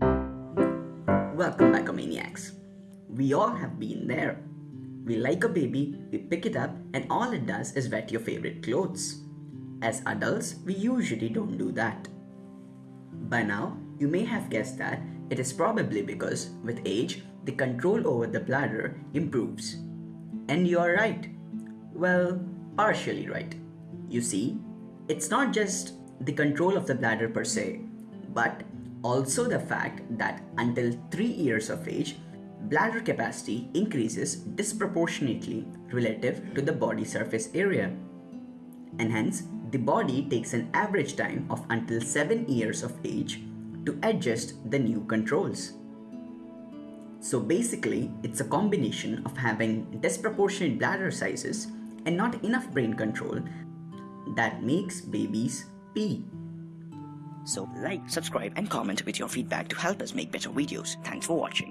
Welcome back, Maniacs. We all have been there. We like a baby, we pick it up, and all it does is wet your favorite clothes. As adults, we usually don't do that. By now, you may have guessed that it is probably because with age, the control over the bladder improves. And you are right. Well, partially right. You see, it's not just the control of the bladder per se, but also the fact that until 3 years of age, bladder capacity increases disproportionately relative to the body surface area. And hence, the body takes an average time of until 7 years of age to adjust the new controls. So basically, it's a combination of having disproportionate bladder sizes and not enough brain control that makes babies pee. So like, subscribe and comment with your feedback to help us make better videos. Thanks for watching.